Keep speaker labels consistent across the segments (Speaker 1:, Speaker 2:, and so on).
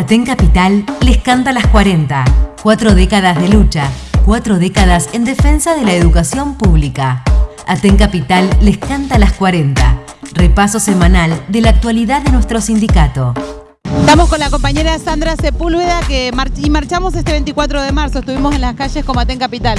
Speaker 1: Aten Capital les canta las 40. Cuatro décadas de lucha, cuatro décadas en defensa de la educación pública. Aten Capital les canta las 40. Repaso semanal de la actualidad de nuestro sindicato.
Speaker 2: Estamos con la compañera Sandra Sepúlveda que y marchamos este 24 de marzo. Estuvimos en las calles como Aten Capital.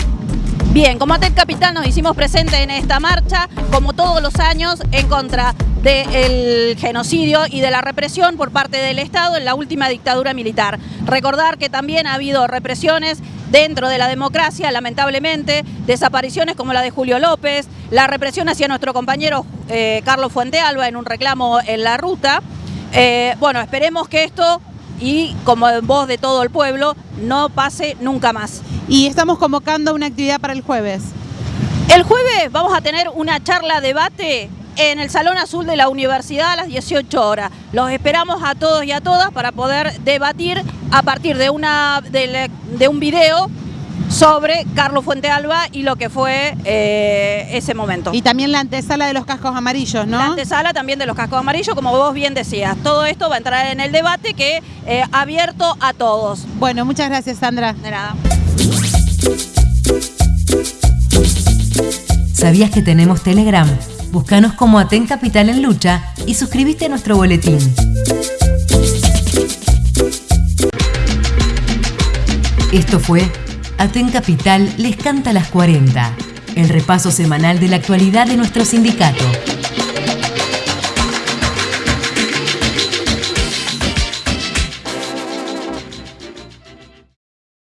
Speaker 3: Bien, como Aten Capital nos hicimos presente en esta marcha, como todos los años, en contra del genocidio y de la represión por parte del Estado en la última dictadura militar. Recordar que también ha habido represiones dentro de la democracia, lamentablemente, desapariciones como la de Julio López, la represión hacia nuestro compañero eh, Carlos Fuentealba en un reclamo en la ruta. Eh, bueno, esperemos que esto, y como en voz de todo el pueblo, no pase nunca más.
Speaker 2: Y estamos convocando una actividad para el jueves.
Speaker 3: El jueves vamos a tener una charla debate en el Salón Azul de la Universidad a las 18 horas. Los esperamos a todos y a todas para poder debatir a partir de, una, de, un video sobre Carlos Fuentealba y lo que fue eh, ese momento.
Speaker 2: Y también la antesala de los cascos amarillos, ¿no?
Speaker 3: La antesala también de los cascos amarillos, como vos bien decías. Todo esto va a entrar en el debate que eh, abierto a todos.
Speaker 2: Bueno, muchas gracias, Sandra.
Speaker 3: De nada.
Speaker 1: ¿Sabías que tenemos Telegram? Búscanos como Aten Capital en Lucha y suscríbete a nuestro boletín. Esto fue Aten Capital les canta las 40, el repaso semanal de la actualidad de nuestro sindicato.